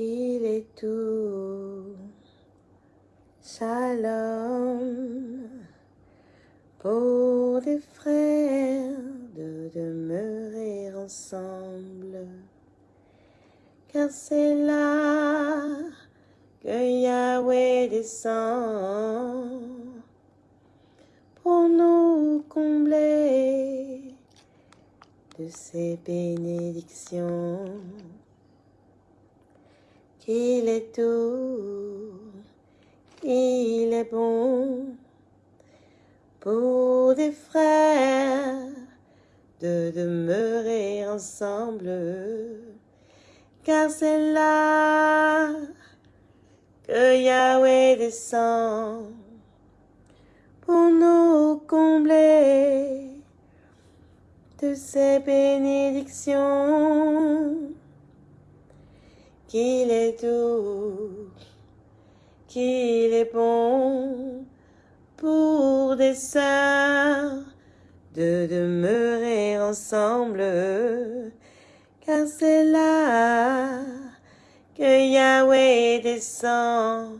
qu'il est tout. Shalom pour des frères de demeurer ensemble, car c'est là que Yahweh descend pour nous combler de ses bénédictions. Qu'il est tout, il est bon pour des frères de demeurer ensemble, car c'est là que Yahweh descend pour nous combler de ses bénédictions. Qu'il est doux, qu'il est bon pour des sœurs de demeurer ensemble, car c'est là que Yahweh descend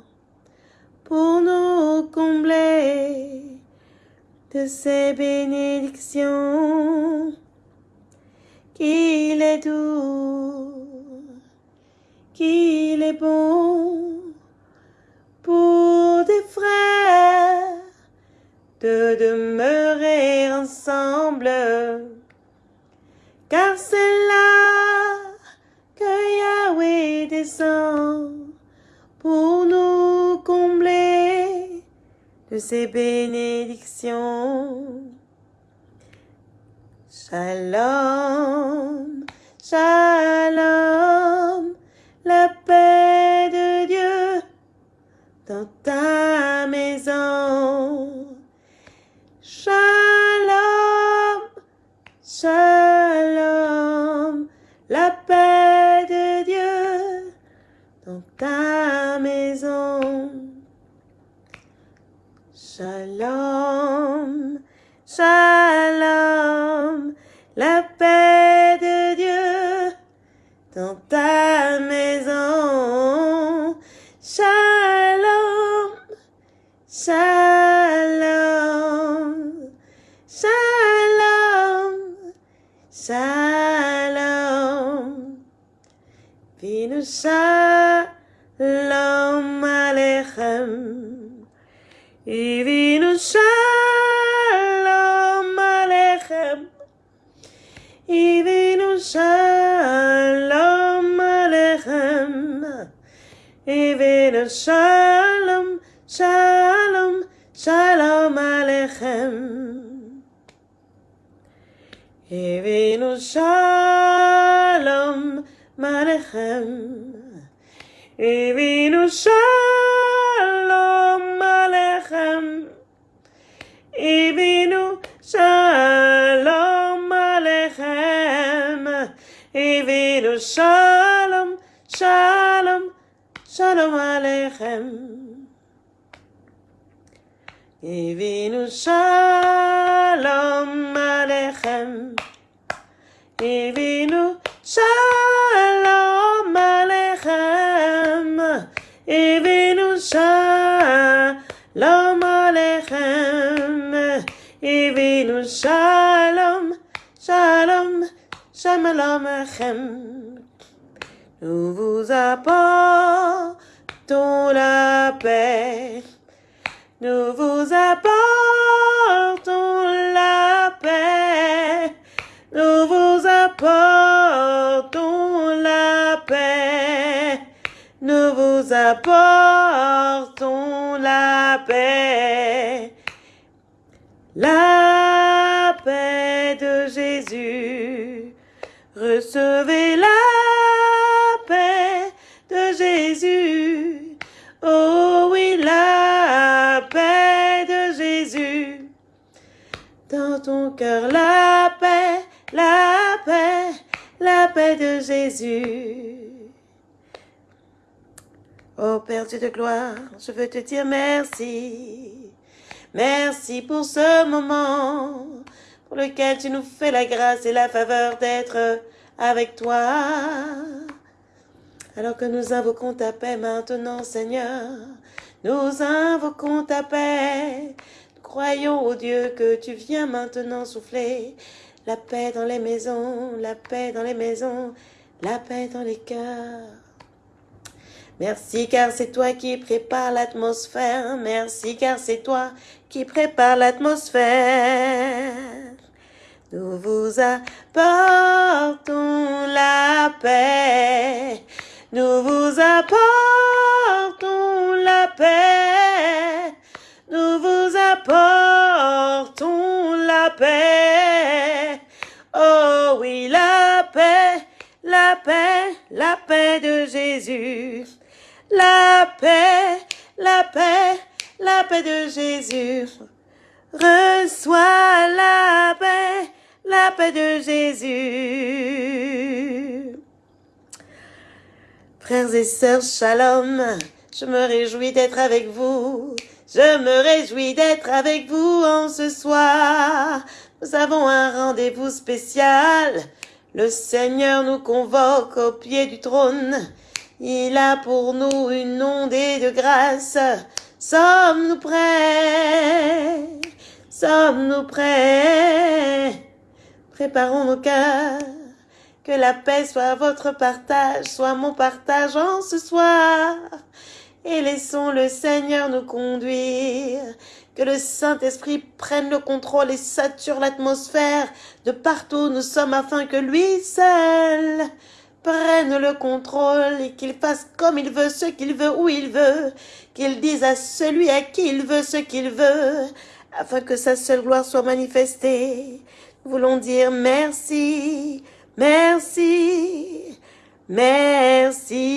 pour nous combler de ses bénédictions. Qu'il est doux, qu'il est bon pour des frères de demeurer ensemble, car c'est là que Yahweh descend pour nous combler de ses bénédictions. Shalom, shalom, ta maison. Shalom, shalom, la paix de Dieu dans ta maison. Shalom, shalom, shalom, shalom, shalom. Vinu shalom aleichem. Vinu shalom aleichem. Vinu shalom aleichem. Vinu shalom, shalom, aleichem. Vinu shalom aleichem. Vinu shalom aleichem. Vinu shalom aleichem. Vinu shalom, shalom, shalom aleichem. Vinu shalom aleichem. Vinu shalom aleichem. Vinu shalom aleichem. Vinu shalom, shalom, shalom aleichem. Nous vous apportons la paix. Nous vous apportons la paix. Nous vous apportons la paix. Nous vous apportons la paix. La paix de Jésus. Recevez la la paix, la paix, la paix de Jésus. Oh Père Dieu de gloire, je veux te dire merci. Merci pour ce moment pour lequel tu nous fais la grâce et la faveur d'être avec toi. Alors que nous invoquons ta paix maintenant, Seigneur, nous invoquons ta paix. Croyons au Dieu que tu viens maintenant souffler la paix dans les maisons, la paix dans les maisons, la paix dans les cœurs. Merci car c'est toi qui prépare l'atmosphère. Merci car c'est toi qui prépare l'atmosphère. Nous vous apportons la paix. Nous vous apportons la paix. Oh oui, la paix, la paix, la paix de Jésus. La paix, la paix, la paix de Jésus. Reçois la paix, la paix de Jésus. Frères et sœurs, shalom. Je me réjouis d'être avec vous. Je me réjouis d'être avec vous en ce soir. Nous avons un rendez-vous spécial. Le Seigneur nous convoque au pied du trône. Il a pour nous une ondée de grâce. Sommes-nous prêts? Sommes-nous prêts? Préparons nos cœurs. Que la paix soit votre partage, soit mon partage en ce soir. Et laissons le Seigneur nous conduire. Que le Saint-Esprit prenne le contrôle et sature l'atmosphère de partout nous sommes afin que lui seul prenne le contrôle et qu'il fasse comme il veut, ce qu'il veut, où il veut, qu'il dise à celui à qui il veut ce qu'il veut, afin que sa seule gloire soit manifestée. Nous voulons dire merci, merci, merci.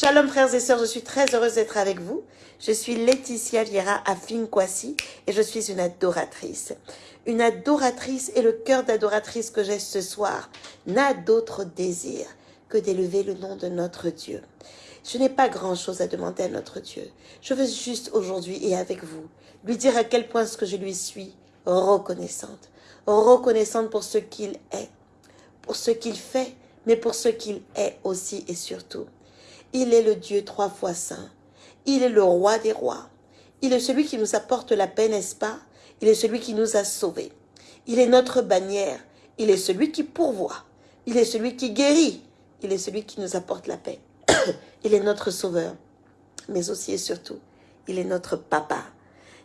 Shalom frères et sœurs, je suis très heureuse d'être avec vous. Je suis Laetitia Viera à et je suis une adoratrice une adoratrice et le cœur d'adoratrice que j'ai ce soir n'a d'autre désir que d'élever le nom de notre Dieu. Je n'ai pas grand-chose à demander à notre Dieu. Je veux juste aujourd'hui et avec vous lui dire à quel point ce que je lui suis reconnaissante. Reconnaissante pour ce qu'il est, pour ce qu'il fait, mais pour ce qu'il est aussi et surtout. Il est le Dieu trois fois saint. Il est le roi des rois. Il est celui qui nous apporte la paix, n'est-ce pas? Il est celui qui nous a sauvés. Il est notre bannière. Il est celui qui pourvoit. Il est celui qui guérit. Il est celui qui nous apporte la paix. il est notre sauveur. Mais aussi et surtout, il est notre papa.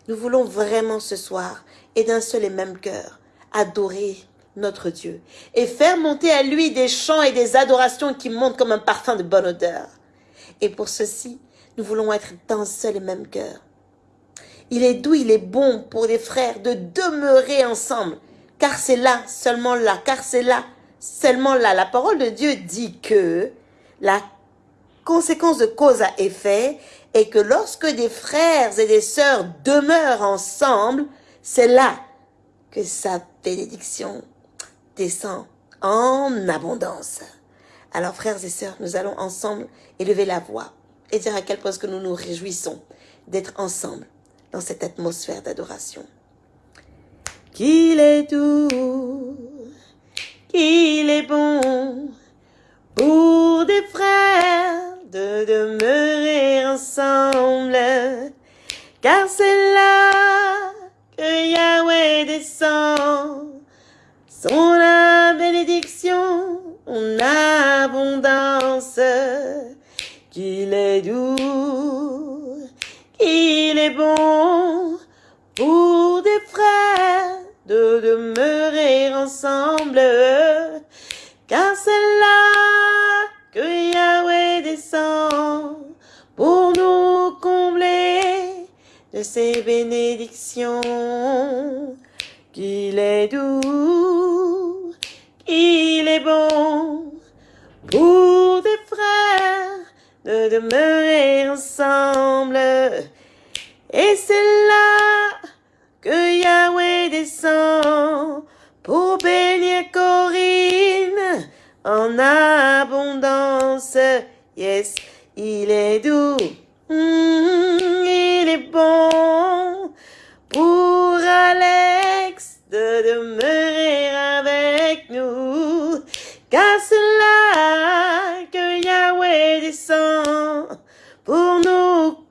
Nous voulons vraiment ce soir, et d'un seul et même cœur, adorer notre Dieu et faire monter à lui des chants et des adorations qui montent comme un parfum de bonne odeur. Et pour ceci, nous voulons être d'un seul et même cœur. Il est doux, il est bon pour les frères de demeurer ensemble. Car c'est là, seulement là, car c'est là, seulement là. La parole de Dieu dit que la conséquence de cause à effet est que lorsque des frères et des sœurs demeurent ensemble, c'est là que sa bénédiction descend en abondance. Alors frères et sœurs, nous allons ensemble élever la voix et dire à quel point que nous nous réjouissons d'être ensemble dans cette atmosphère d'adoration. Qu'il est doux, qu'il est bon pour des frères de demeurer ensemble, car c'est là que Yahweh descend, son bénédiction en abondance, qu'il est doux, il est bon pour des frères de demeurer ensemble, car c'est là que Yahweh descend pour nous combler de ses bénédictions. Qu'il est doux, qu'il bon pour des frères de demeurer ensemble. Et c'est là que Yahweh descend pour bénir Corinne en abondance. Yes, il est doux,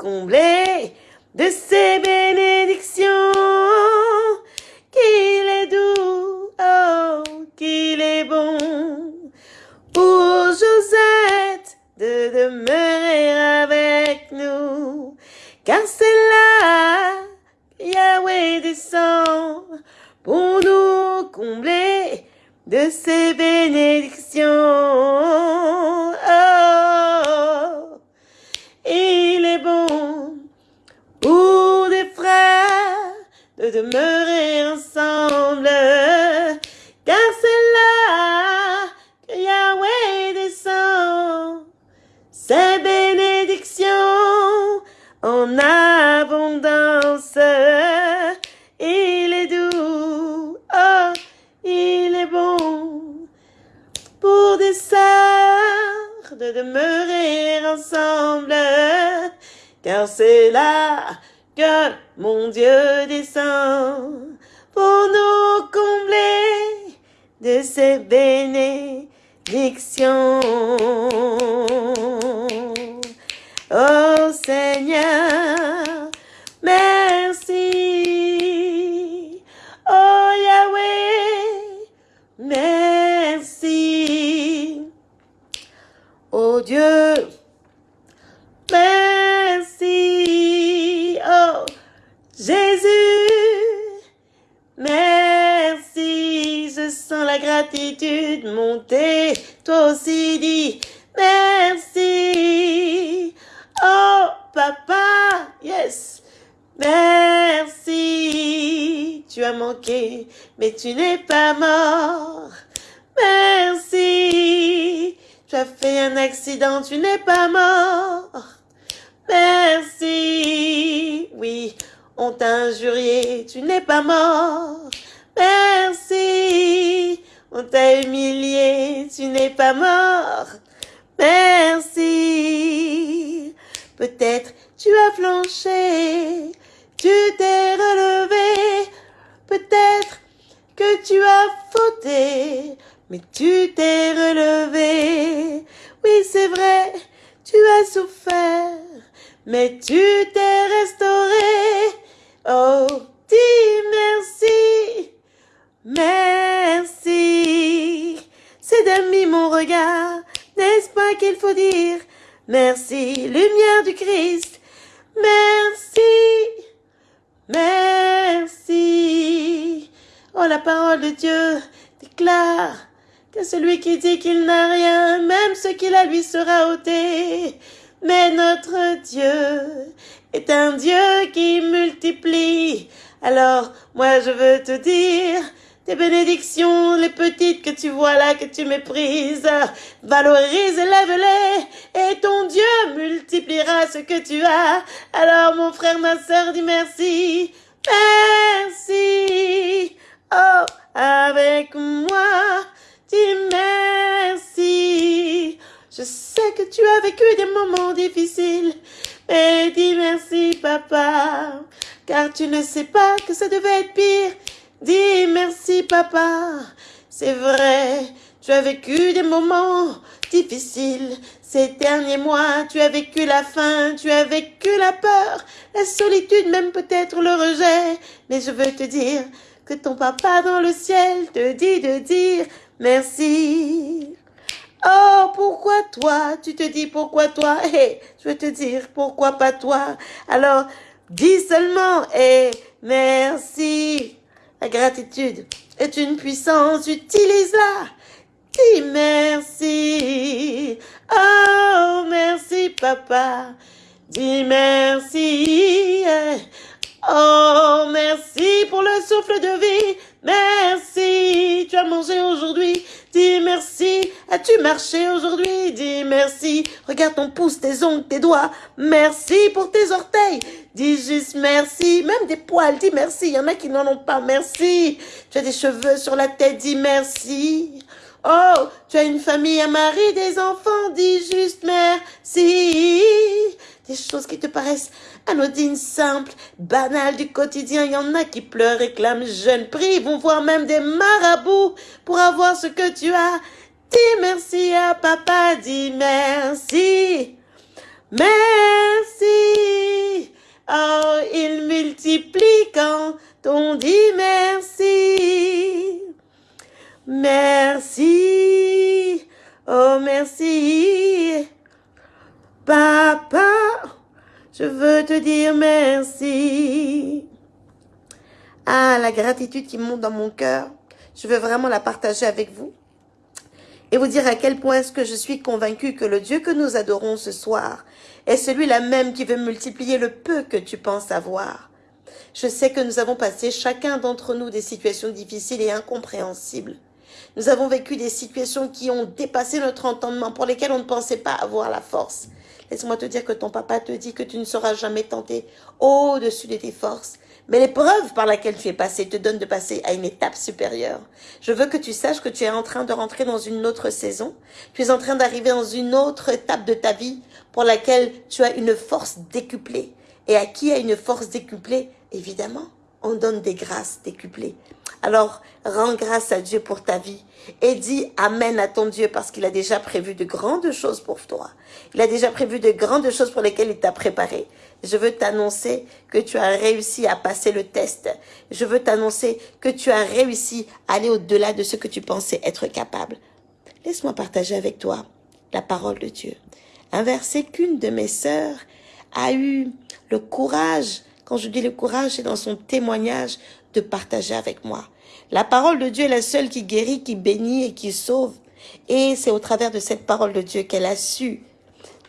de ses bénédictions. Qu'il est doux, oh, qu'il est bon pour Josette de demeurer avec nous. Car c'est là Yahweh descend pour nous combler de ses bénédictions. Oh, ensemble. Car c'est là que Yahweh descend ses bénédictions en abondance. Il est doux, oh, il est bon pour des sœurs de demeurer ensemble. Car c'est là que mon Dieu descend pour nous combler de ses bénédictions. Oh Seigneur, gratitude monter. Toi aussi dis merci. Oh papa, yes. Merci. Tu as manqué, mais tu n'es pas mort. Merci. Tu as fait un accident, tu n'es pas mort. Merci. Oui, on t'a injurié, tu n'es pas mort. Merci. On t'a humilié, tu n'es pas mort. Merci. Peut-être tu as flanché, tu t'es relevé. Peut-être que tu as fauté, mais tu t'es relevé. Oui, c'est vrai, tu as souffert, mais tu t'es restauré. Oh, dis merci, merci. C'est d'amis mon regard, n'est-ce pas qu'il faut dire? Merci, lumière du Christ. Merci, merci. Oh, la parole de Dieu déclare que celui qui dit qu'il n'a rien, même ce qu'il a lui sera ôté. Mais notre Dieu est un Dieu qui multiplie. Alors, moi, je veux te dire, tes bénédictions, les petites que tu vois là, que tu méprises, valorise et lève-les, et ton Dieu multipliera ce que tu as. Alors, mon frère, ma sœur, dis merci. Merci. Oh, avec moi, dis merci. Je sais que tu as vécu des moments difficiles, mais dis merci, papa, car tu ne sais pas que ça devait être pire. Dis merci, papa. C'est vrai, tu as vécu des moments difficiles. Ces derniers mois, tu as vécu la faim, tu as vécu la peur, la solitude, même peut-être le rejet. Mais je veux te dire que ton papa dans le ciel te dit de dire merci. Oh, pourquoi toi? Tu te dis pourquoi toi? Eh, je veux te dire pourquoi pas toi? Alors, dis seulement et merci. La gratitude est une puissance, utilise-la. Dis merci? Oh, merci papa. Dis merci. Oh, merci pour le souffle de vie. Merci. Tu as mangé aujourd'hui. Dis merci. As-tu marché aujourd'hui? Dis merci. Regarde ton pouce, tes ongles, tes doigts. Merci pour tes orteils. Dis juste merci. Même des poils, dis merci. Il y en a qui n'en ont pas. Merci. Tu as des cheveux sur la tête. Dis merci. Oh, tu as une famille, un mari, des enfants. Dis juste merci. Des choses qui te paraissent anodines, simples, banales du quotidien. Il y en a qui pleurent, réclament, jeûnent, prient, vont voir même des marabouts pour avoir ce que tu as. Dis merci à papa, dis merci. Merci. Oh, il multiplie quand on dit merci. Merci. Oh, merci. Papa, je veux te dire merci. Ah, la gratitude qui monte dans mon cœur. Je veux vraiment la partager avec vous et vous dire à quel point est-ce que je suis convaincue que le Dieu que nous adorons ce soir est celui-là même qui veut multiplier le peu que tu penses avoir. Je sais que nous avons passé chacun d'entre nous des situations difficiles et incompréhensibles. Nous avons vécu des situations qui ont dépassé notre entendement, pour lesquelles on ne pensait pas avoir la force. Laisse-moi te dire que ton papa te dit que tu ne seras jamais tenté au-dessus de tes forces, mais l'épreuve par laquelle tu es passé te donne de passer à une étape supérieure. Je veux que tu saches que tu es en train de rentrer dans une autre saison. Tu es en train d'arriver dans une autre étape de ta vie pour laquelle tu as une force décuplée. Et à qui a une force décuplée? Évidemment, on donne des grâces décuplées. Alors, rends grâce à Dieu pour ta vie et dis Amen à ton Dieu parce qu'il a déjà prévu de grandes choses pour toi. Il a déjà prévu de grandes choses pour lesquelles il t'a préparé. Je veux t'annoncer que tu as réussi à passer le test. Je veux t'annoncer que tu as réussi à aller au-delà de ce que tu pensais être capable. Laisse-moi partager avec toi la parole de Dieu. Un verset qu'une de mes sœurs a eu le courage, quand je dis le courage, c'est dans son témoignage de partager avec moi. La parole de Dieu est la seule qui guérit, qui bénit et qui sauve. Et c'est au travers de cette parole de Dieu qu'elle a su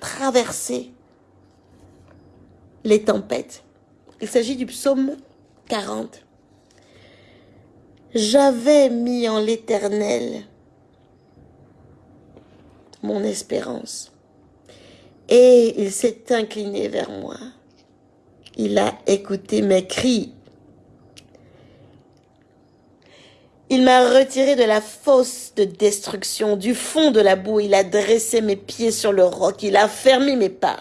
traverser les tempêtes. Il s'agit du psaume 40. J'avais mis en l'éternel mon espérance. Et il s'est incliné vers moi. Il a écouté mes cris Il m'a retiré de la fosse de destruction, du fond de la boue. Il a dressé mes pieds sur le roc. Il a fermé mes pas.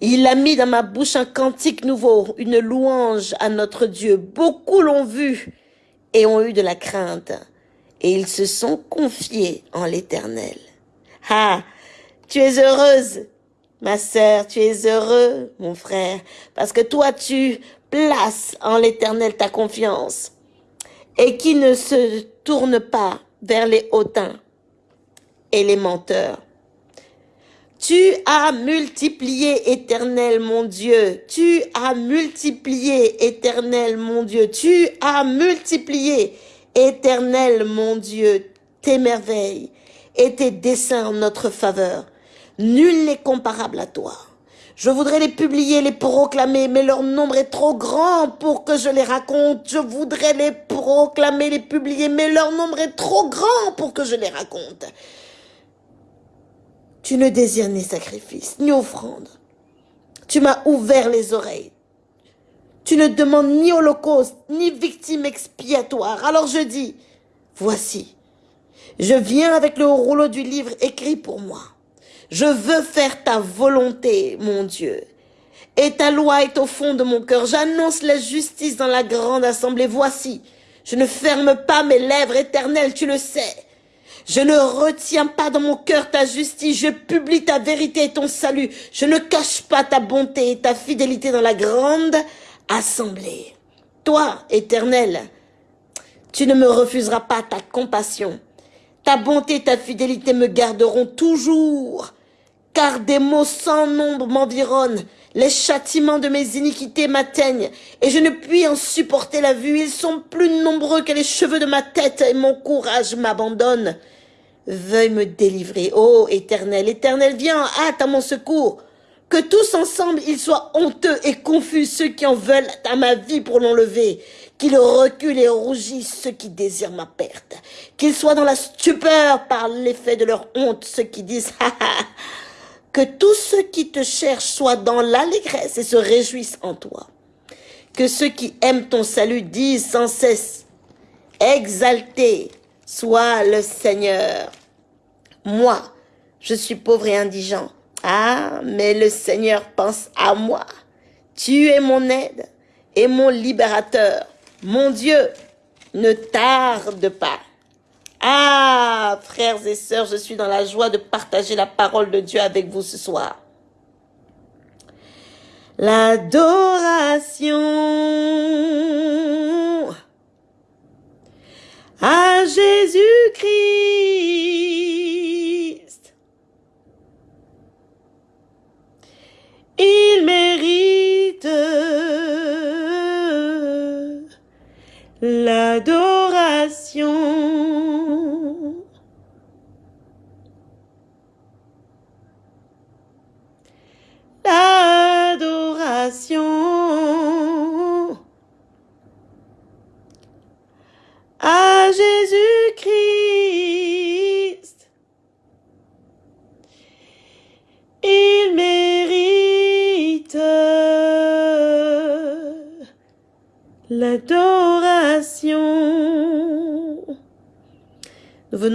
Il a mis dans ma bouche un cantique nouveau, une louange à notre Dieu. Beaucoup l'ont vu et ont eu de la crainte. Et ils se sont confiés en l'éternel. Ah, tu es heureuse, ma sœur, tu es heureux, mon frère, parce que toi, tu places en l'éternel ta confiance et qui ne se tourne pas vers les hautains et les menteurs. Tu as multiplié, éternel mon Dieu. Tu as multiplié, éternel mon Dieu. Tu as multiplié, éternel mon Dieu, tes merveilles et tes desseins en notre faveur. Nul n'est comparable à toi. Je voudrais les publier, les proclamer, mais leur nombre est trop grand pour que je les raconte. Je voudrais les proclamer, les publier, mais leur nombre est trop grand pour que je les raconte. Tu ne désires ni sacrifice, ni offrande. Tu m'as ouvert les oreilles. Tu ne demandes ni holocauste, ni victime expiatoire. Alors je dis, voici, je viens avec le rouleau du livre écrit pour moi. Je veux faire ta volonté, mon Dieu. Et ta loi est au fond de mon cœur. J'annonce la justice dans la grande assemblée. Voici, je ne ferme pas mes lèvres éternelles, tu le sais. Je ne retiens pas dans mon cœur ta justice, je publie ta vérité et ton salut. Je ne cache pas ta bonté et ta fidélité dans la grande assemblée. Toi, éternel, tu ne me refuseras pas ta compassion. Ta bonté et ta fidélité me garderont toujours car des maux sans nombre m'environnent. Les châtiments de mes iniquités m'atteignent, et je ne puis en supporter la vue. Ils sont plus nombreux que les cheveux de ma tête, et mon courage m'abandonne. Veuille me délivrer, ô Éternel, Éternel, viens en hâte à mon secours. Que tous ensemble ils soient honteux et confus, ceux qui en veulent à ma vie pour l'enlever. Qu'ils reculent et rougissent ceux qui désirent ma perte. Qu'ils soient dans la stupeur par l'effet de leur honte, ceux qui disent, que tous ceux qui te cherchent soient dans l'allégresse et se réjouissent en toi. Que ceux qui aiment ton salut disent sans cesse, exalté soit le Seigneur. Moi, je suis pauvre et indigent. Ah, mais le Seigneur pense à moi. Tu es mon aide et mon libérateur. Mon Dieu, ne tarde pas. Ah, frères et sœurs, je suis dans la joie de partager la parole de Dieu avec vous ce soir. L'adoration à Jésus-Christ.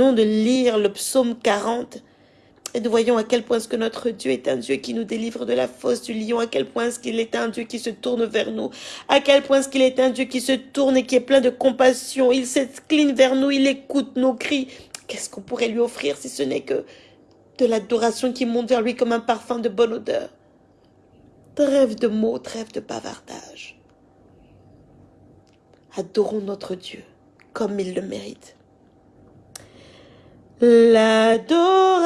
De lire le psaume 40 et nous voyons à quel point ce que notre Dieu est un Dieu qui nous délivre de la fosse du lion, à quel point ce qu'il est un Dieu qui se tourne vers nous, à quel point ce qu'il est un Dieu qui se tourne et qui est plein de compassion. Il s'incline vers nous, il écoute nos cris. Qu'est-ce qu'on pourrait lui offrir si ce n'est que de l'adoration qui monte vers lui comme un parfum de bonne odeur? Trêve de mots, trêve de bavardage. Adorons notre Dieu comme il le mérite. L'adoration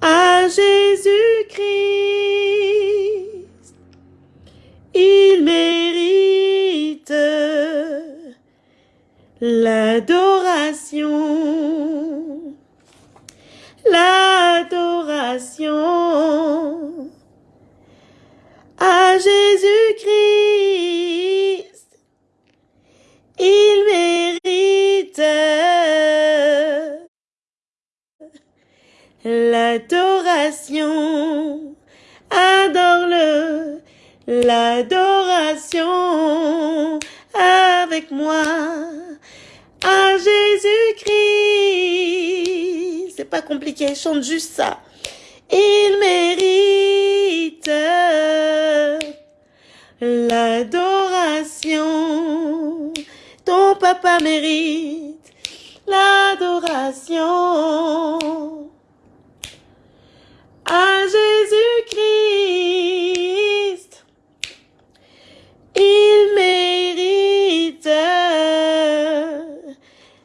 à Jésus-Christ, il mérite l'adoration, l'adoration à Jésus-Christ, il l'adoration. Adore-le, l'adoration avec moi à Jésus-Christ. C'est pas compliqué, chante juste ça. Il mérite l'adoration. Ton papa mérite l'adoration. À Jésus-Christ, il mérite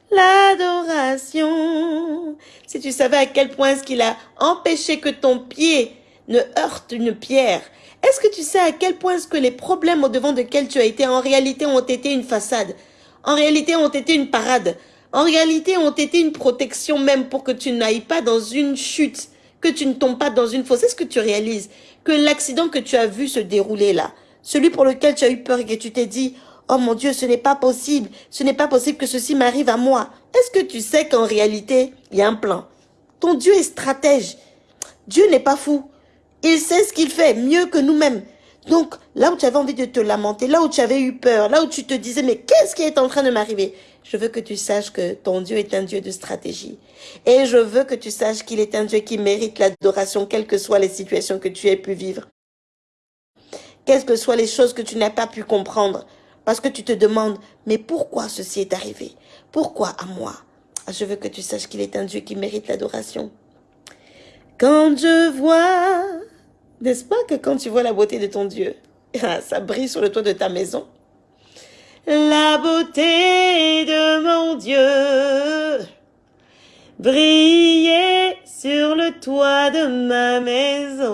l'adoration. Si tu savais à quel point ce qu'il a empêché que ton pied ne heurte une pierre, est-ce que tu sais à quel point ce que les problèmes au devant desquels tu as été en réalité ont été une façade, en réalité ont été une parade, en réalité ont été une protection même pour que tu n'ailles pas dans une chute, que tu ne tombes pas dans une fosse. Est-ce que tu réalises que l'accident que tu as vu se dérouler là, celui pour lequel tu as eu peur et que tu t'es dit, oh mon Dieu, ce n'est pas possible, ce n'est pas possible que ceci m'arrive à moi. Est-ce que tu sais qu'en réalité, il y a un plan? Ton Dieu est stratège. Dieu n'est pas fou. Il sait ce qu'il fait mieux que nous-mêmes. Donc, là où tu avais envie de te lamenter, là où tu avais eu peur, là où tu te disais, mais qu'est-ce qui est en train de m'arriver? Je veux que tu saches que ton Dieu est un Dieu de stratégie. Et je veux que tu saches qu'il est un Dieu qui mérite l'adoration, quelles que soient les situations que tu aies pu vivre. Quelles que soient les choses que tu n'as pas pu comprendre. Parce que tu te demandes, mais pourquoi ceci est arrivé? Pourquoi à moi? Je veux que tu saches qu'il est un Dieu qui mérite l'adoration. Quand je vois, n'est-ce pas que quand tu vois la beauté de ton Dieu, ça brille sur le toit de ta maison? La beauté de Dieu briller sur le toit de ma maison.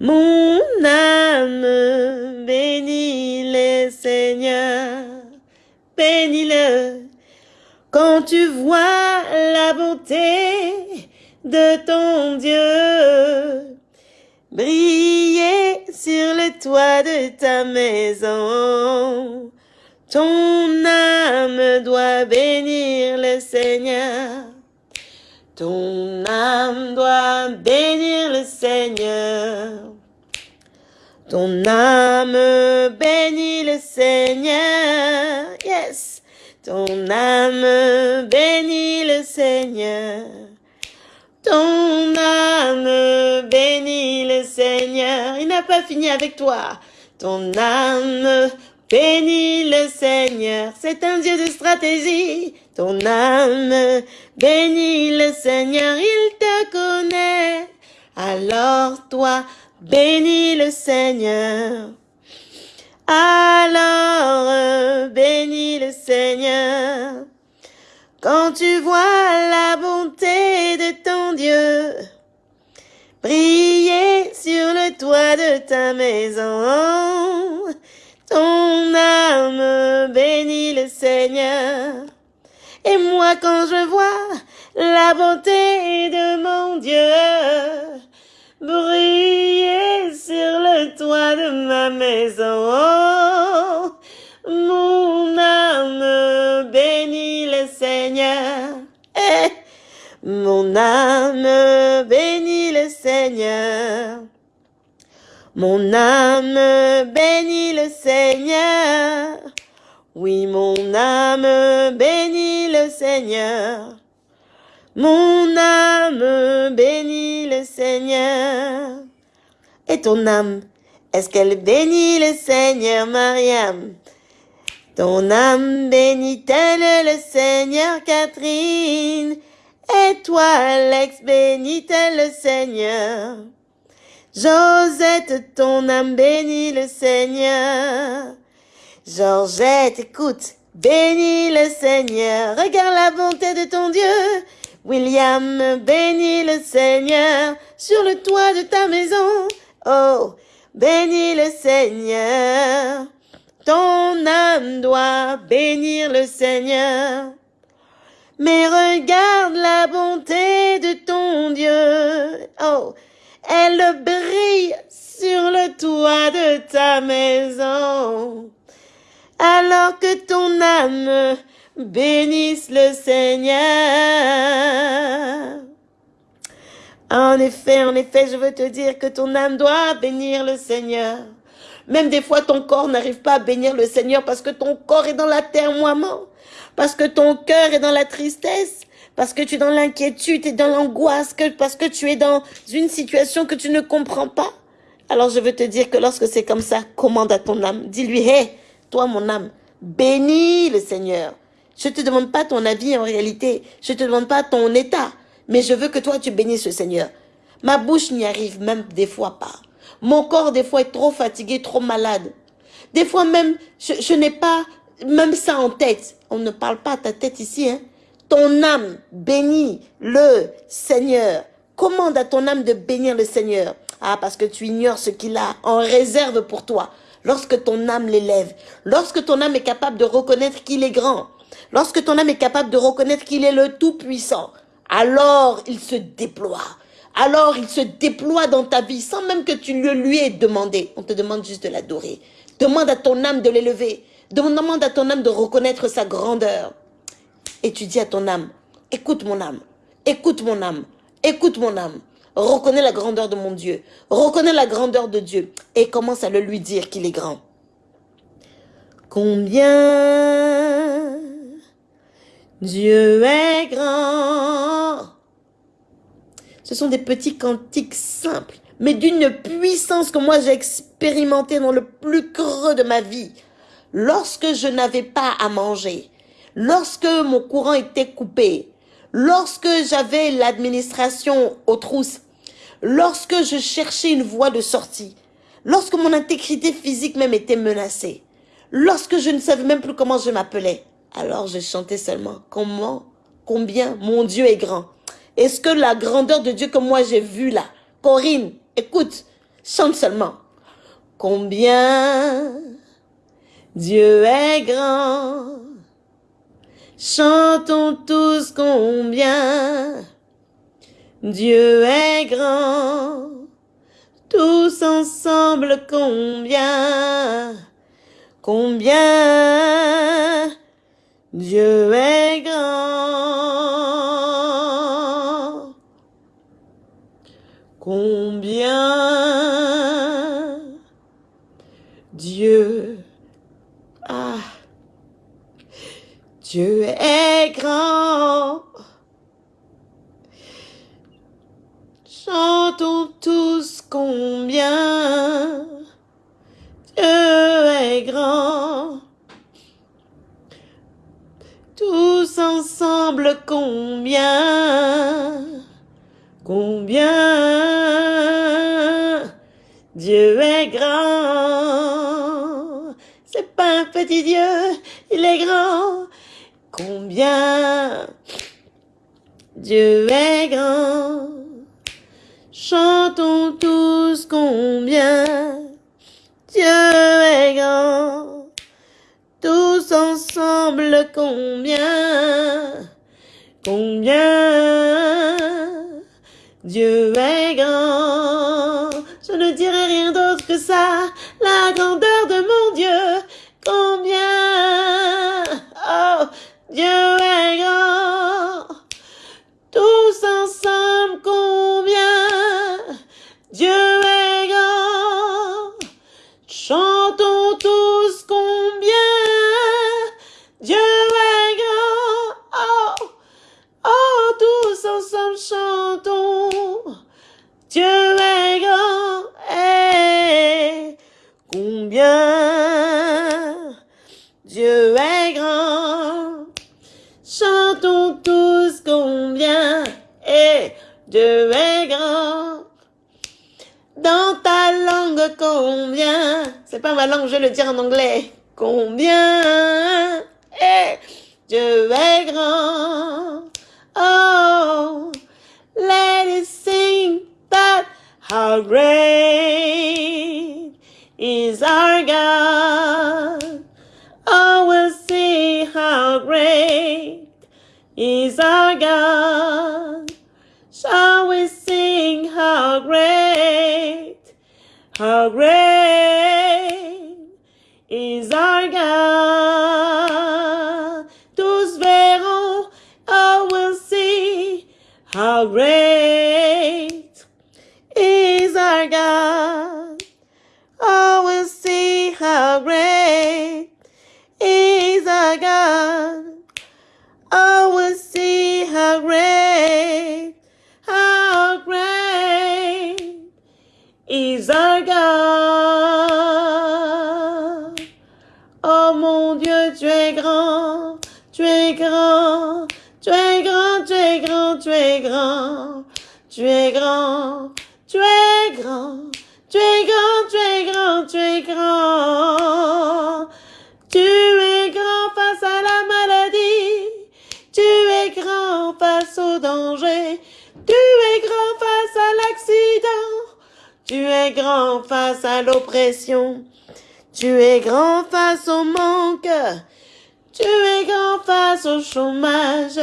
Mon âme bénit le Seigneur, bénis-le. Quand tu vois la bonté de ton Dieu briller sur le toit de ta maison, ton âme doit bénir le Seigneur. Ton âme doit bénir le Seigneur. Ton âme bénit le Seigneur. Yes. Ton âme bénit le Seigneur. Ton âme bénit le Seigneur. Il n'a pas fini avec toi. Ton âme bénis le Seigneur. C'est un Dieu de stratégie. Ton âme bénis le Seigneur, il te connaît. Alors toi, bénis le Seigneur. Alors bénis le Seigneur. Quand tu vois la bonté de ton Dieu, briller sur le toit de ta maison, ton âme bénit le Seigneur. Et moi quand je vois la bonté de mon Dieu, briller sur le toit de ma maison, mon âme bénit le Seigneur. Eh, mon âme bénit le Seigneur. Mon âme bénit le Seigneur. Oui, mon âme bénit le Seigneur. Mon âme bénit le Seigneur. Et ton âme, est-ce qu'elle bénit le Seigneur, Mariam? Ton âme bénit-elle le Seigneur, Catherine? Et toi, Alex, bénit-elle le Seigneur? Josette, ton âme bénit le Seigneur. Georgette, écoute, bénis le Seigneur. Regarde la bonté de ton Dieu. William, bénis le Seigneur sur le toit de ta maison. Oh, bénis le Seigneur. Ton âme doit bénir le Seigneur. Mais regarde la bonté de ton Dieu. Oh, elle brille sur le toit de ta maison. Alors que ton âme bénisse le Seigneur. En effet, en effet, je veux te dire que ton âme doit bénir le Seigneur. Même des fois, ton corps n'arrive pas à bénir le Seigneur parce que ton corps est dans la terre-moiement, parce que ton cœur est dans la tristesse, parce que tu es dans l'inquiétude et dans l'angoisse, parce que tu es dans une situation que tu ne comprends pas. Alors je veux te dire que lorsque c'est comme ça, commande à ton âme. Dis-lui, hé, toi mon âme, bénis le Seigneur. Je te demande pas ton avis en réalité. Je te demande pas ton état. Mais je veux que toi, tu bénisses le Seigneur. Ma bouche n'y arrive même des fois pas. Mon corps, des fois, est trop fatigué, trop malade. Des fois même, je, n'ai pas même ça en tête. On ne parle pas à ta tête ici. Hein. Ton âme bénit le Seigneur. Commande à ton âme de bénir le Seigneur. Ah, parce que tu ignores ce qu'il a en réserve pour toi. Lorsque ton âme l'élève, lorsque ton âme est capable de reconnaître qu'il est grand, Lorsque ton âme est capable de reconnaître qu'il est le Tout-Puissant, alors il se déploie. Alors il se déploie dans ta vie sans même que tu le lui aies demandé. On te demande juste de l'adorer. Demande à ton âme de l'élever. Demande à ton âme de reconnaître sa grandeur. Et tu dis à ton âme, écoute mon âme, écoute mon âme, écoute mon âme. Reconnais la grandeur de mon Dieu. Reconnais la grandeur de Dieu. Et commence à le lui dire qu'il est grand. Combien Dieu est grand. Ce sont des petits cantiques simples, mais d'une puissance que moi j'ai expérimenté dans le plus creux de ma vie. Lorsque je n'avais pas à manger, lorsque mon courant était coupé, lorsque j'avais l'administration aux trousses, lorsque je cherchais une voie de sortie, lorsque mon intégrité physique même était menacée, lorsque je ne savais même plus comment je m'appelais, alors je chantais seulement, comment, combien mon Dieu est grand. Est-ce que la grandeur de Dieu que moi j'ai vue là, Corinne, écoute, chante seulement. Combien Dieu est grand. Chantons tous combien Dieu est grand. Tous ensemble combien Combien Dieu est grand. combien, combien Dieu est grand. C'est pas un petit Dieu, il est grand. Combien Dieu est grand. Chantons tous combien Dieu est grand. Tous ensemble combien Combien Dieu est grand. Je ne dirai rien d'autre que ça. Combien C'est pas ma langue, je le dire en anglais. Combien et Dieu est grand? Oh, let it sing that how great is our God. Oh, we'll see how great is our God. How great tu es grand, tu es grand, tu es grand, tu es grand, tu es grand. Tu es grand face à la maladie, tu es grand face au danger, tu es grand face à l'accident, tu es grand face à l'oppression, tu es grand face au manque, tu es grand face au chômage,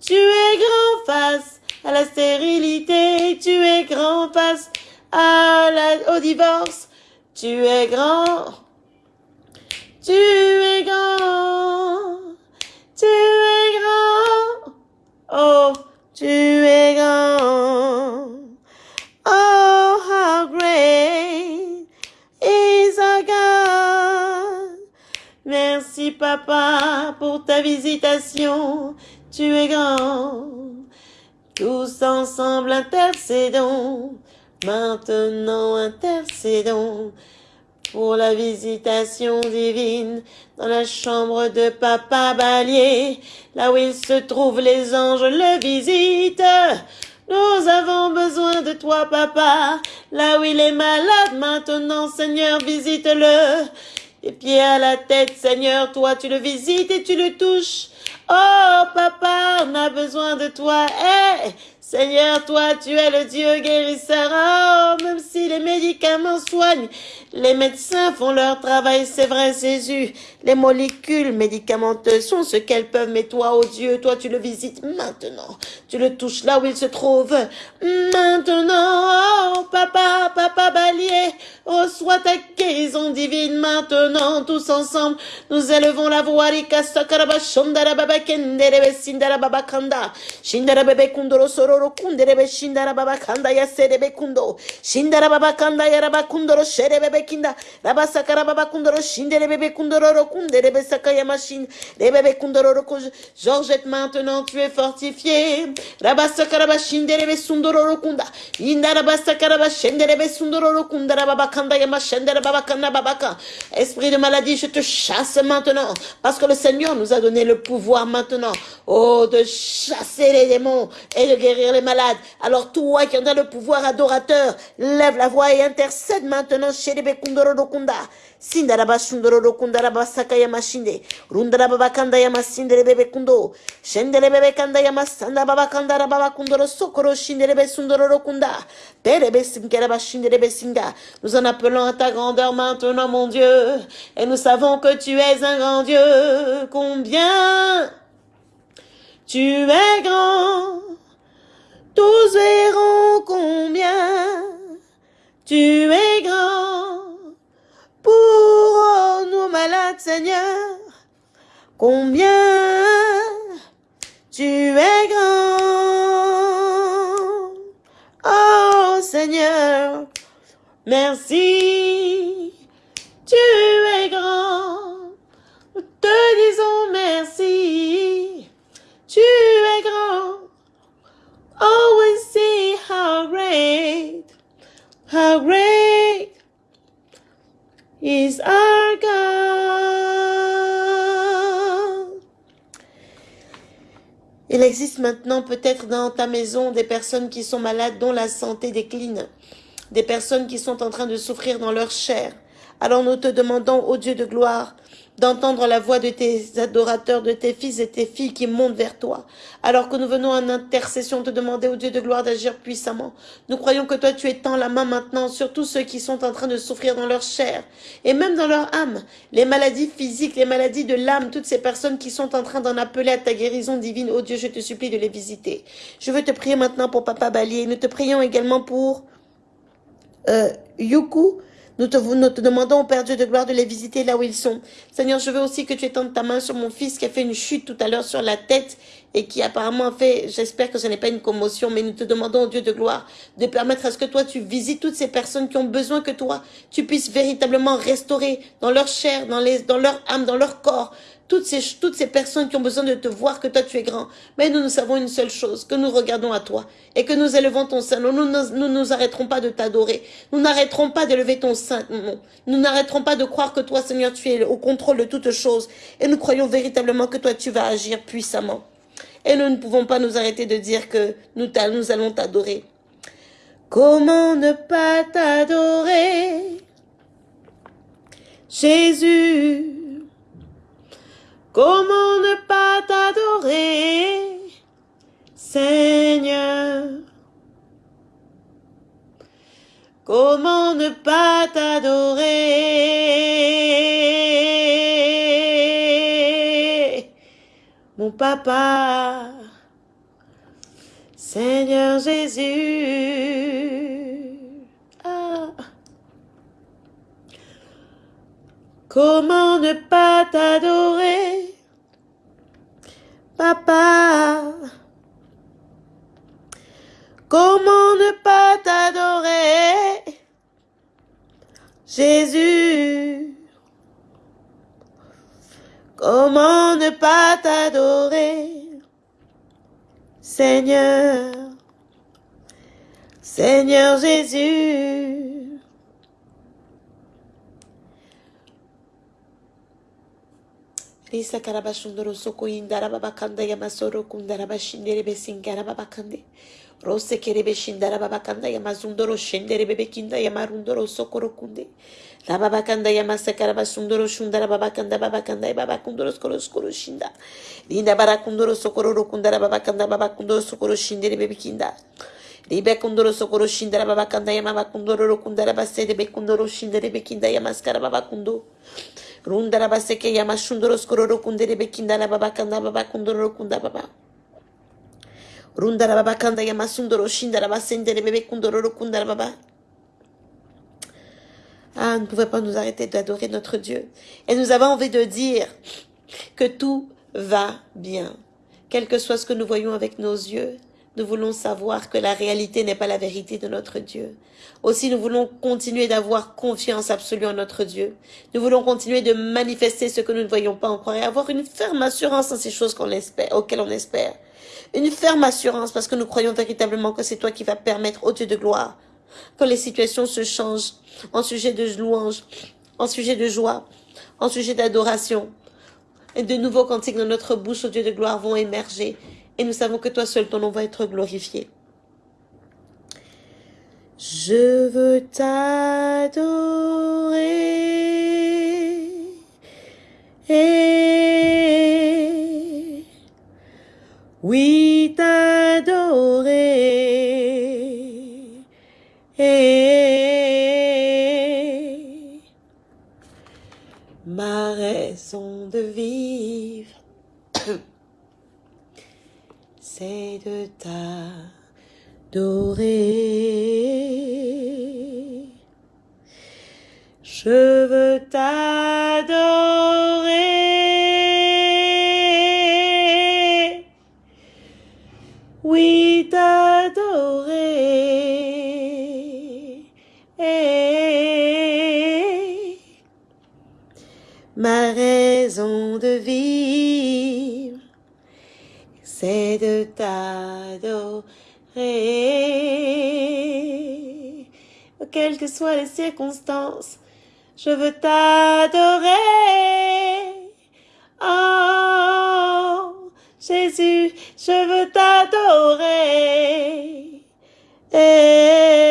tu es grand face à la stérilité, tu es grand la, au divorce, tu es grand. Tu intercédons, maintenant intercédons pour la visitation divine dans la chambre de Papa Balier, là où il se trouve, les anges le visitent. Nous avons besoin de toi, Papa, là où il est malade maintenant, Seigneur, visite-le. Des pieds à la tête, Seigneur, toi tu le visites et tu le touches. Oh, Papa, on a besoin de toi. Eh, Seigneur, toi, tu es le Dieu guérisseur. Oh, même si les médicaments soignent, les médecins font leur travail, c'est vrai, Jésus. Les molécules médicamenteuses sont ce qu'elles peuvent, mais toi, oh Dieu, toi, tu le visites maintenant. Tu le touches là où il se trouve. Maintenant, oh, papa, papa Balier, reçois ta guérison divine maintenant, tous ensemble. Nous élevons la voix, roro kundere shindara baba kanda ya serebe kundo shindara baba kanda ya raba kundoro sherebe be kinda raba sakara baba kundoro shindere bebe kundoro roro sakaya machine rebe be kundoro roro Georgette maintenant tu es fortifié. Raba sakara ba shindere be sundoro roro kunda inda raba sakara ba shindere be sundoro roro kunda baba kanda ya machendere baba kanda baba ka esprit de maladie je te chasse maintenant. Parce que le Seigneur nous a donné le pouvoir maintenant. Oh de chasser les démons et de guérir alors toi qui en as le pouvoir adorateur, lève la voix et intercède maintenant chez les Bekundorokunda. Sindaraba Shundoro Kundaraba Sakaya Mashinde. Rundaraba Bakanda Yamasindere Bebe Kundo. Shendere Bebe Kanda Yamasanda Baba Kandara Baba Kundoro Sokoro Shindere Be Sundoro Kunda. Perebe Sinkeraba Shindere Be Singa. Nous en appelons à ta grandeur maintenant, mon Dieu. Et nous savons que tu es un grand Dieu. Combien tu es grand. Tous verront combien tu es grand pour nos malades, Seigneur. Combien tu es grand. Oh Seigneur, merci. Oh, see how great, how great is our God. Il existe maintenant peut-être dans ta maison des personnes qui sont malades dont la santé décline, des personnes qui sont en train de souffrir dans leur chair. Alors nous te demandons, ô Dieu de gloire, d'entendre la voix de tes adorateurs, de tes fils et tes filles qui montent vers toi. Alors que nous venons en intercession te demander au Dieu de gloire d'agir puissamment. Nous croyons que toi tu étends la main maintenant sur tous ceux qui sont en train de souffrir dans leur chair et même dans leur âme. Les maladies physiques, les maladies de l'âme, toutes ces personnes qui sont en train d'en appeler à ta guérison divine. Oh Dieu, je te supplie de les visiter. Je veux te prier maintenant pour Papa Bali et nous te prions également pour euh, Yuku, nous te, nous te demandons, Père Dieu de gloire, de les visiter là où ils sont. Seigneur, je veux aussi que tu étendes ta main sur mon fils qui a fait une chute tout à l'heure sur la tête et qui apparemment a fait, j'espère que ce n'est pas une commotion, mais nous te demandons, Dieu de gloire, de permettre à ce que toi, tu visites toutes ces personnes qui ont besoin que toi, tu puisses véritablement restaurer dans leur chair, dans, les, dans leur âme, dans leur corps, toutes ces, toutes ces personnes qui ont besoin de te voir que toi tu es grand. Mais nous, nous savons une seule chose, que nous regardons à toi et que nous élevons ton sein. Nous ne nous, arrêterons pas de t'adorer. Nous n'arrêterons pas d'élever ton sein. Nous n'arrêterons pas de croire que toi, Seigneur, tu es au contrôle de toutes choses. Et nous croyons véritablement que toi, tu vas agir puissamment. Et nous ne pouvons pas nous arrêter de dire que nous, nous allons t'adorer. Comment ne pas t'adorer? Jésus Comment ne pas t'adorer, Seigneur? Comment ne pas t'adorer, mon papa, Seigneur Jésus ah. Comment ne pas t'adorer? Papa, comment ne pas t'adorer? Jésus, comment ne pas t'adorer? Seigneur, Seigneur Jésus. Risa karabashundoro soko indara babakanda yamasoro kundara bashindere besingara babakande. Rose kerebe shindara babakanda yamazundoro shendere bebekinda yamarundoro sokoro kunde. La babakanda yamasa karabashundoro shundara babakanda babakanda babakundoro skoro skoro shinda. Linda barakundoro sokoro rokundara babakanda babakundoro sokoro shindere bebekinda. Libe kundoro sokoro shindara babakanda yamabakundoro rokundara basede bekundoro shindere bekinda yamaskara babakundo. Rundara baseke yamashundoro skororo kundere bekindana babakanda babakundoro kunda baba. Rundara babakanda yamasundoro shindara basendere bebe kundoro kundara baba. Ah, on ne pouvait pas nous arrêter d'adorer notre Dieu. Et nous avons envie de dire que tout va bien. Quel que soit ce que nous voyons avec nos yeux, nous voulons savoir que la réalité n'est pas la vérité de notre Dieu. Aussi, nous voulons continuer d'avoir confiance absolue en notre Dieu. Nous voulons continuer de manifester ce que nous ne voyons pas encore et avoir une ferme assurance en ces choses qu'on espère, auxquelles on espère. Une ferme assurance parce que nous croyons véritablement que c'est toi qui vas permettre au Dieu de gloire que les situations se changent en sujet de louange, en sujet de joie, en sujet d'adoration. Et de nouveaux cantiques dans notre bouche, au Dieu de gloire, vont émerger. Et nous savons que toi seul, ton nom va être glorifié. Je veux t'adorer. Et oui, t'adorer. Et ma raison de vivre, de t'adorer. Je veux t'adorer. Que soient les circonstances, je veux t'adorer. Oh, Jésus, je veux t'adorer. Eh,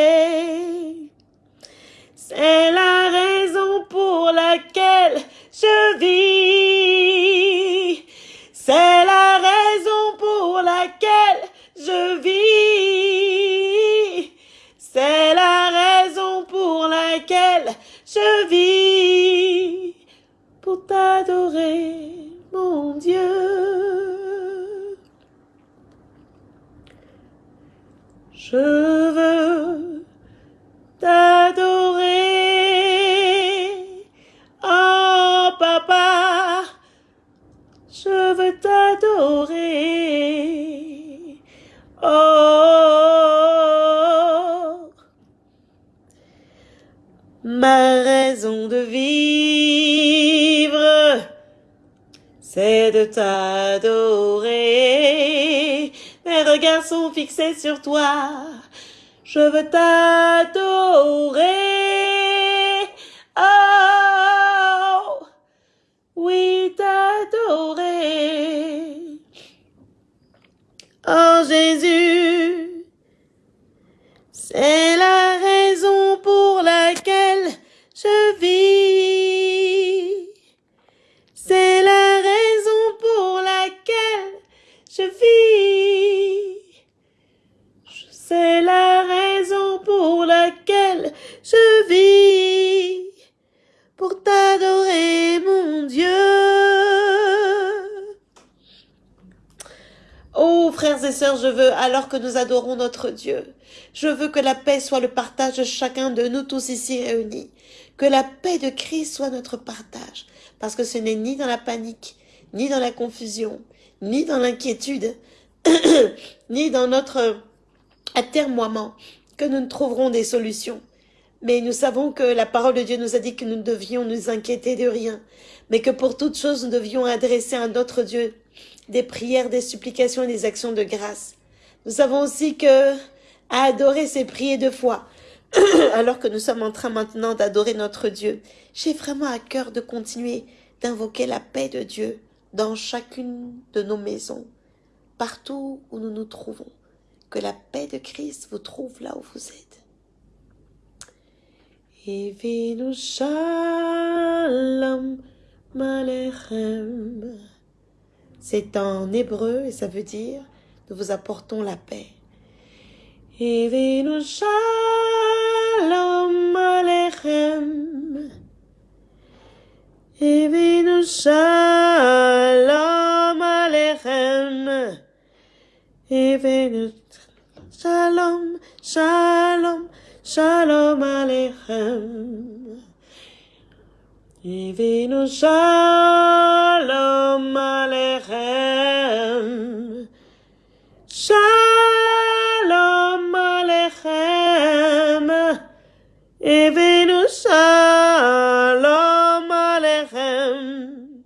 fixés sur toi. Je veux t'adorer. Je veux, alors que nous adorons notre Dieu, je veux que la paix soit le partage de chacun de nous tous ici réunis. Que la paix de Christ soit notre partage. Parce que ce n'est ni dans la panique, ni dans la confusion, ni dans l'inquiétude, ni dans notre atermoiement que nous ne trouverons des solutions. Mais nous savons que la parole de Dieu nous a dit que nous ne devions nous inquiéter de rien, mais que pour toute chose nous devions adresser à notre Dieu des prières, des supplications et des actions de grâce. Nous savons aussi que à adorer, c'est prier de foi. Alors que nous sommes en train maintenant d'adorer notre Dieu, j'ai vraiment à cœur de continuer d'invoquer la paix de Dieu dans chacune de nos maisons, partout où nous nous trouvons. Que la paix de Christ vous trouve là où vous êtes. Shalom. C'est en hébreu et ça veut dire nous vous apportons la paix. Shalom alechem. Evinu shalom alechem. Evinu shalom, shalom, shalom alechem. Evinu shalom alechem. Shalom alechem. Evinu shalom alechem.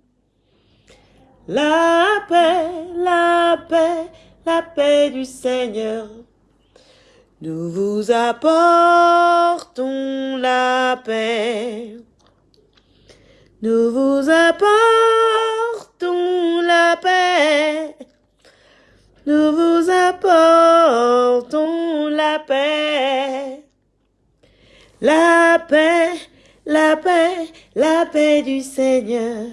La paix, la paix, la paix du Seigneur Nous vous apportons la paix. Nous vous apportons la paix. Nous vous apportons la paix. La paix, la paix, la paix du Seigneur.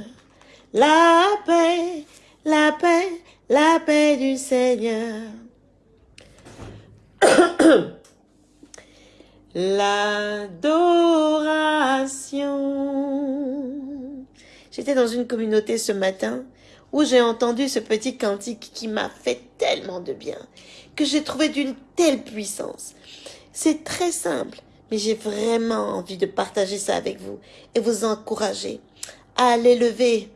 La paix, la paix, la paix du Seigneur. L'adoration. J'étais dans une communauté ce matin où j'ai entendu ce petit cantique qui m'a fait tellement de bien, que j'ai trouvé d'une telle puissance. C'est très simple, mais j'ai vraiment envie de partager ça avec vous et vous encourager à l'élever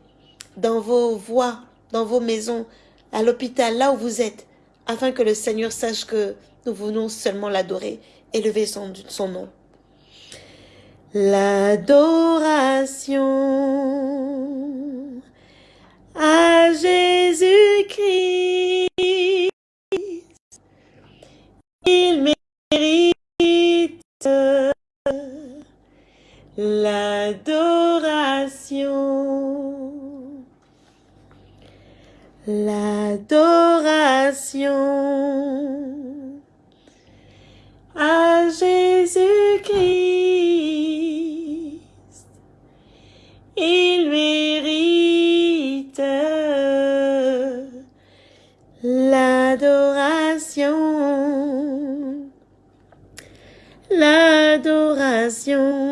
dans vos voix, dans vos maisons, à l'hôpital, là où vous êtes, afin que le Seigneur sache que nous venons seulement l'adorer, élever son, son nom. L'adoration à Jésus-Christ. Il mérite l'adoration. L'adoration à Jésus-Christ. Il mérite l'adoration. L'adoration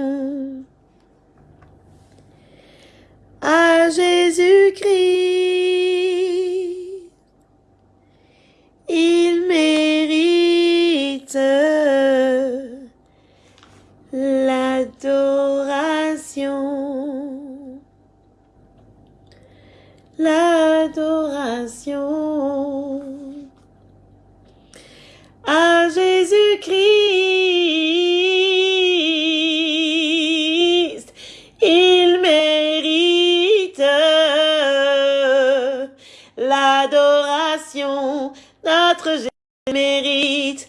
mérite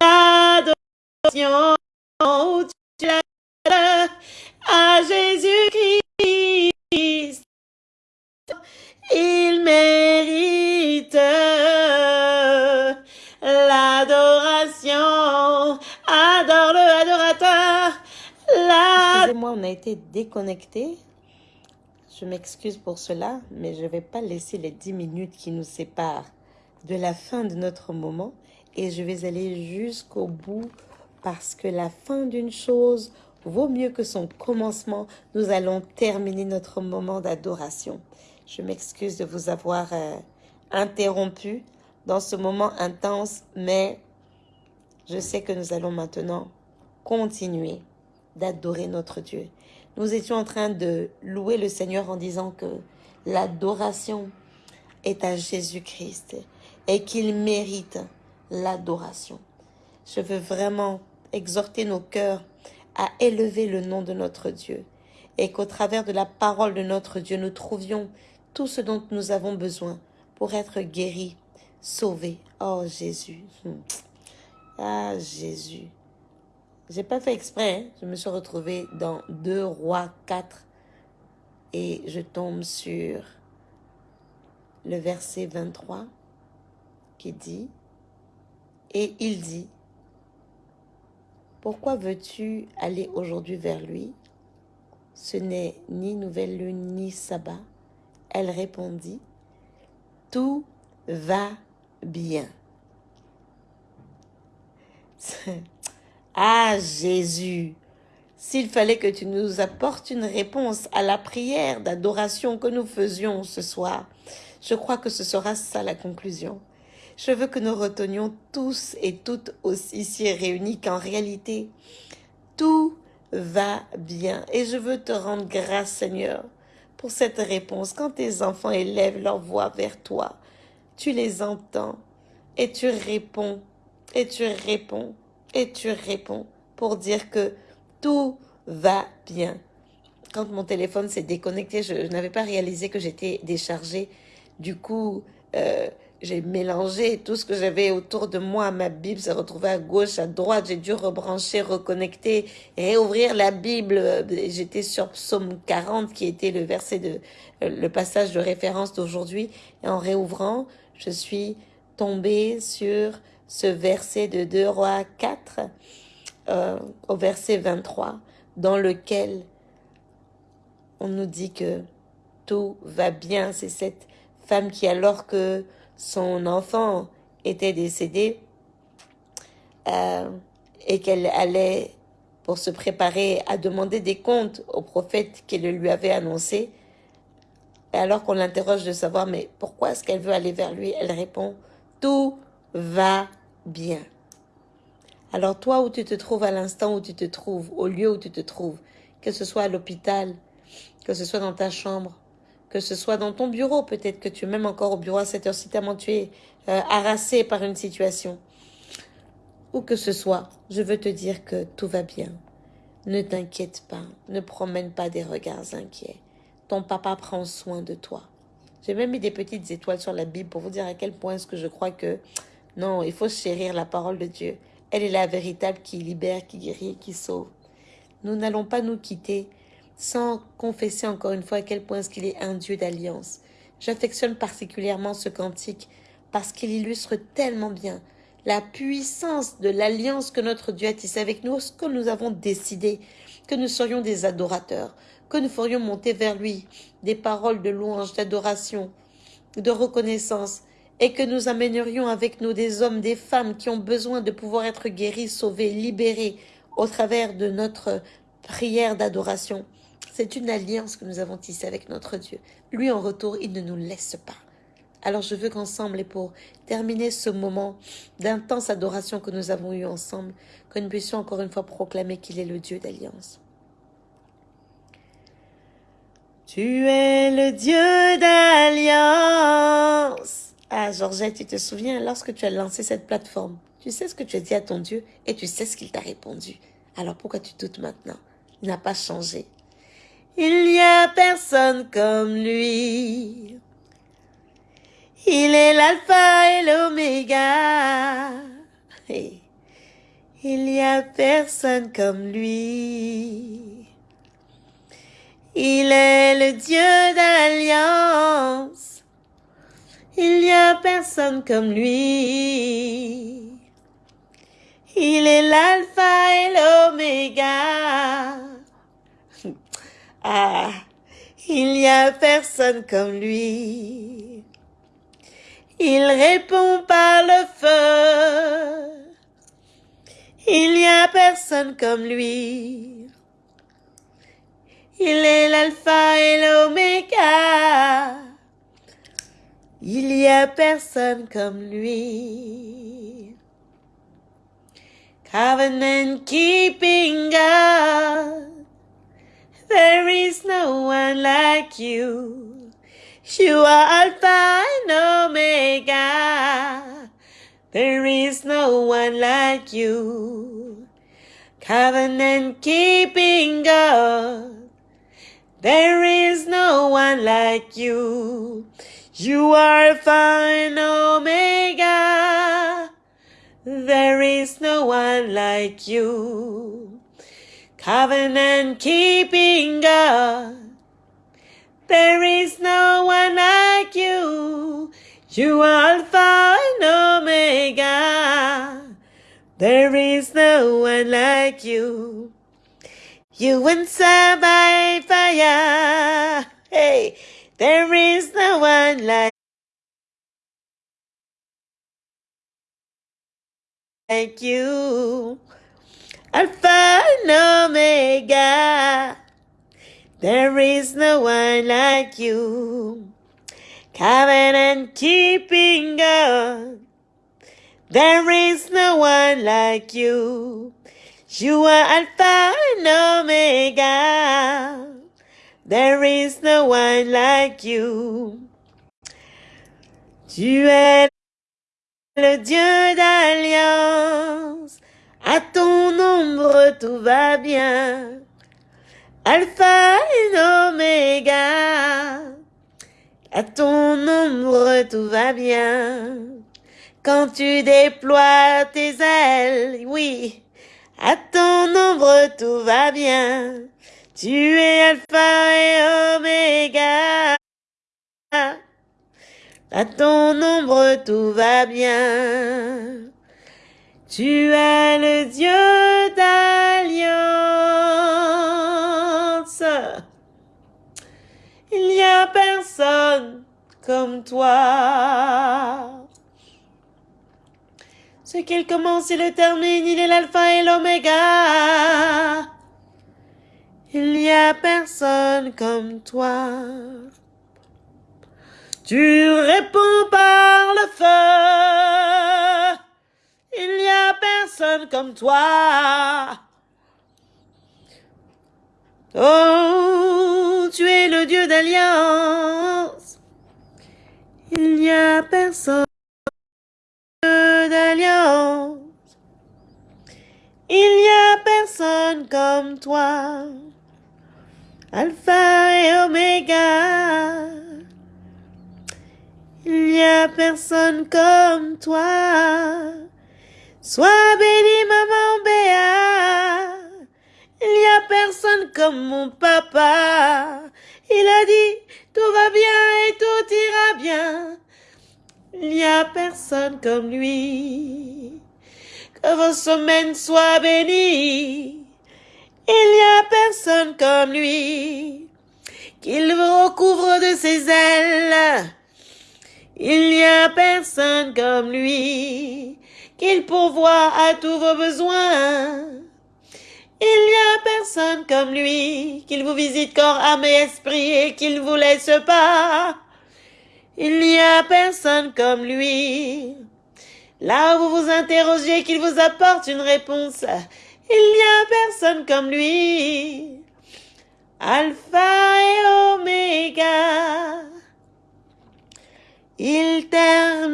l'adoration. Oh, tu à Jésus-Christ. Il mérite l'adoration. Adore le adorateur. Excusez-moi, on a été déconnecté. Je m'excuse pour cela, mais je ne vais pas laisser les 10 minutes qui nous séparent de la fin de notre moment et je vais aller jusqu'au bout parce que la fin d'une chose vaut mieux que son commencement. Nous allons terminer notre moment d'adoration. Je m'excuse de vous avoir euh, interrompu dans ce moment intense, mais je sais que nous allons maintenant continuer d'adorer notre Dieu. Nous étions en train de louer le Seigneur en disant que l'adoration est à Jésus-Christ et qu'il mérite l'adoration. Je veux vraiment exhorter nos cœurs à élever le nom de notre Dieu et qu'au travers de la parole de notre Dieu, nous trouvions tout ce dont nous avons besoin pour être guéris, sauvés. Oh Jésus. Hmm. Ah Jésus. J'ai pas fait exprès, hein. je me suis retrouvée dans 2 rois 4 et je tombe sur le verset 23 qui dit Et il dit Pourquoi veux-tu aller aujourd'hui vers lui? Ce n'est ni nouvelle lune ni sabbat. Elle répondit Tout va bien. Ah Jésus, s'il fallait que tu nous apportes une réponse à la prière d'adoration que nous faisions ce soir, je crois que ce sera ça la conclusion. Je veux que nous retenions tous et toutes aussi ici réunis qu'en réalité, tout va bien. Et je veux te rendre grâce, Seigneur, pour cette réponse. Quand tes enfants élèvent leur voix vers toi, tu les entends et tu réponds, et tu réponds, et tu réponds pour dire que tout va bien. Quand mon téléphone s'est déconnecté, je, n'avais pas réalisé que j'étais déchargée. Du coup, euh, j'ai mélangé tout ce que j'avais autour de moi. Ma Bible s'est retrouvée à gauche, à droite. J'ai dû rebrancher, reconnecter, réouvrir la Bible. J'étais sur Psaume 40, qui était le verset de, le passage de référence d'aujourd'hui. Et en réouvrant, je suis tombée sur ce verset de 2 Rois 4, euh, au verset 23, dans lequel on nous dit que tout va bien. C'est cette femme qui, alors que son enfant était décédé euh, et qu'elle allait pour se préparer à demander des comptes au prophète qui le lui avait annoncé. Et alors qu'on l'interroge de savoir, mais pourquoi est-ce qu'elle veut aller vers lui? Elle répond, tout va bien. Alors toi où tu te trouves à l'instant où tu te trouves, au lieu où tu te trouves, que ce soit à l'hôpital, que ce soit dans ta chambre, que ce soit dans ton bureau, peut-être que tu es même encore au bureau à cette heure-ci tellement tu es euh, harassé par une situation. Ou que ce soit, je veux te dire que tout va bien. Ne t'inquiète pas, ne promène pas des regards inquiets. Ton papa prend soin de toi. J'ai même mis des petites étoiles sur la Bible pour vous dire à quel point est-ce que je crois que non, il faut chérir la parole de Dieu. Elle est la véritable qui libère, qui guérit, qui sauve. Nous n'allons pas nous quitter sans confesser encore une fois à quel point est-ce qu'il est un Dieu d'alliance. J'affectionne particulièrement ce cantique parce qu'il illustre tellement bien la puissance de l'alliance que notre Dieu a tissée avec nous, ce que nous avons décidé, que nous serions des adorateurs, que nous ferions monter vers lui des paroles de louange, d'adoration, de reconnaissance, et que nous amènerions avec nous des hommes, des femmes qui ont besoin de pouvoir être guéris, sauvés, libérés au travers de notre prière d'adoration. C'est une alliance que nous avons tissée avec notre Dieu. Lui, en retour, il ne nous laisse pas. Alors je veux qu'ensemble, et pour terminer ce moment d'intense adoration que nous avons eu ensemble, que nous puissions encore une fois proclamer qu'il est le Dieu d'alliance. Tu es le Dieu d'alliance. Ah, Georgette, tu te souviens, lorsque tu as lancé cette plateforme, tu sais ce que tu as dit à ton Dieu et tu sais ce qu'il t'a répondu. Alors pourquoi tu doutes maintenant? Il n'a pas changé. Il n'y a personne comme lui. Il est l'alpha et l'oméga. Il n'y a personne comme lui. Il est le Dieu d'alliance. Il n'y a personne comme lui. Il est l'alpha et l'oméga. Ah, il n'y a personne comme lui. Il répond par le feu. Il n'y a personne comme lui. Il est l'alpha et l'oméga. Il n'y a personne comme lui. Covenant keeping God. There is no one like you. You are Alpha and Omega. There is no one like you. Covenant keeping God. There is no one like you. You are Alpha and Omega. There is no one like you covenant keeping God. There is no one like you. You are Alpha and Omega. There is no one like you. You answer by fire. Hey, there is no one like like you. Alpha and Omega. There is no one like you. Covenant and keeping God. There is no one like you. You are Alpha and Omega. There is no one like you. Tu es le Dieu d'alliance. À ton ombre tout va bien. Alpha et Omega. À ton ombre, tout va bien. Quand tu déploies tes ailes, oui, à ton ombre, tout va bien. Tu es Alpha et Oméga. À ton ombre, tout va bien. Tu es le Dieu d'alliance. Il n'y a personne comme toi. Ce qu'il commence, il le termine, il est l'alpha et l'oméga. Il n'y a personne comme toi. Tu réponds par le feu. Comme toi. Oh, tu es le Dieu d'alliance. Il n'y a personne d'alliance. Il n'y a personne comme toi. Alpha et Oméga. Il n'y a personne comme toi. Sois béni, maman Béa. Il n'y a personne comme mon papa. Il a dit, tout va bien et tout ira bien. Il n'y a personne comme lui. Que vos semaines soient bénies. Il n'y a personne comme lui. Qu'il vous recouvre de ses ailes. Il n'y a personne comme lui qu'il pourvoit à tous vos besoins. Il n'y a personne comme lui, qu'il vous visite corps, âme et esprit et qu'il vous laisse pas. Il n'y a personne comme lui. Là où vous vous interrogez, qu'il vous apporte une réponse. Il n'y a personne comme lui. Alpha et Oméga. Il terminera.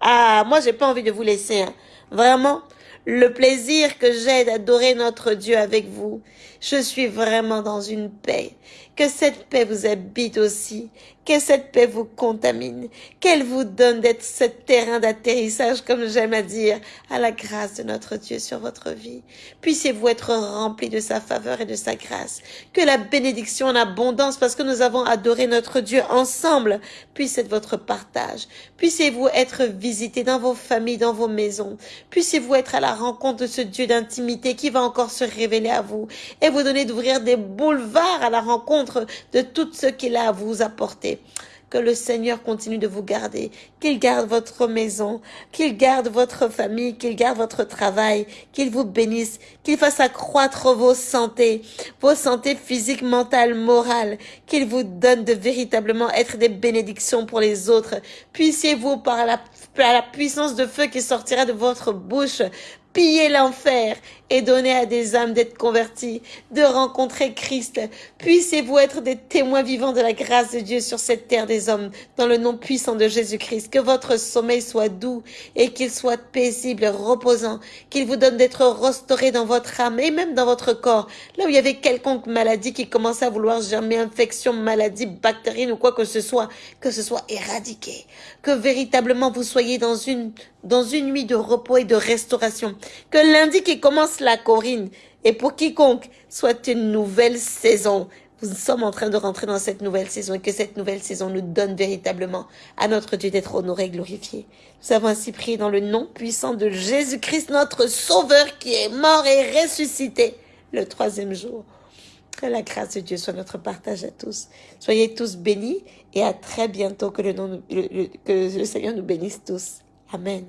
Ah, moi, j'ai pas envie de vous laisser. Hein. Vraiment, le plaisir que j'ai d'adorer notre Dieu avec vous. Je suis vraiment dans une paix. Que cette paix vous habite aussi. Que cette paix vous contamine. Qu'elle vous donne d'être ce terrain d'atterrissage, comme j'aime à dire, à la grâce de notre Dieu sur votre vie. Puissiez-vous être remplis de sa faveur et de sa grâce. Que la bénédiction en abondance, parce que nous avons adoré notre Dieu ensemble, puisse être votre partage. Puissiez-vous être visités dans vos familles, dans vos maisons. Puissiez-vous être à la rencontre de ce Dieu d'intimité qui va encore se révéler à vous et vous donner d'ouvrir des boulevards à la rencontre de tout ce qu'il a à vous apporter. Que le Seigneur continue de vous garder, qu'il garde votre maison, qu'il garde votre famille, qu'il garde votre travail, qu'il vous bénisse, qu'il fasse accroître vos santé, vos santé physiques, mentales, morales, qu'il vous donne de véritablement être des bénédictions pour les autres. Puissiez-vous par la, par la puissance de feu qui sortira de votre bouche piller l'enfer et donner à des âmes d'être converties, de rencontrer Christ. Puissiez-vous être des témoins vivants de la grâce de Dieu sur cette terre des hommes, dans le nom puissant de Jésus-Christ. Que votre sommeil soit doux et qu'il soit paisible, reposant, qu'il vous donne d'être restauré dans votre âme et même dans votre corps. Là où il y avait quelconque maladie qui commençait à vouloir germer, infection, maladie, bactérienne ou quoi que ce soit, que ce soit éradiqué. Que véritablement vous soyez dans une dans une nuit de repos et de restauration. Que lundi qui commence la Corinne et pour quiconque soit une nouvelle saison. Nous sommes en train de rentrer dans cette nouvelle saison et que cette nouvelle saison nous donne véritablement à notre Dieu d'être honoré et glorifié. Nous avons ainsi prié dans le nom puissant de Jésus-Christ, notre Sauveur qui est mort et ressuscité le troisième jour. Que la grâce de Dieu soit notre partage à tous. Soyez tous bénis et à très bientôt. Que le, nom, que le Seigneur nous bénisse tous. Amen.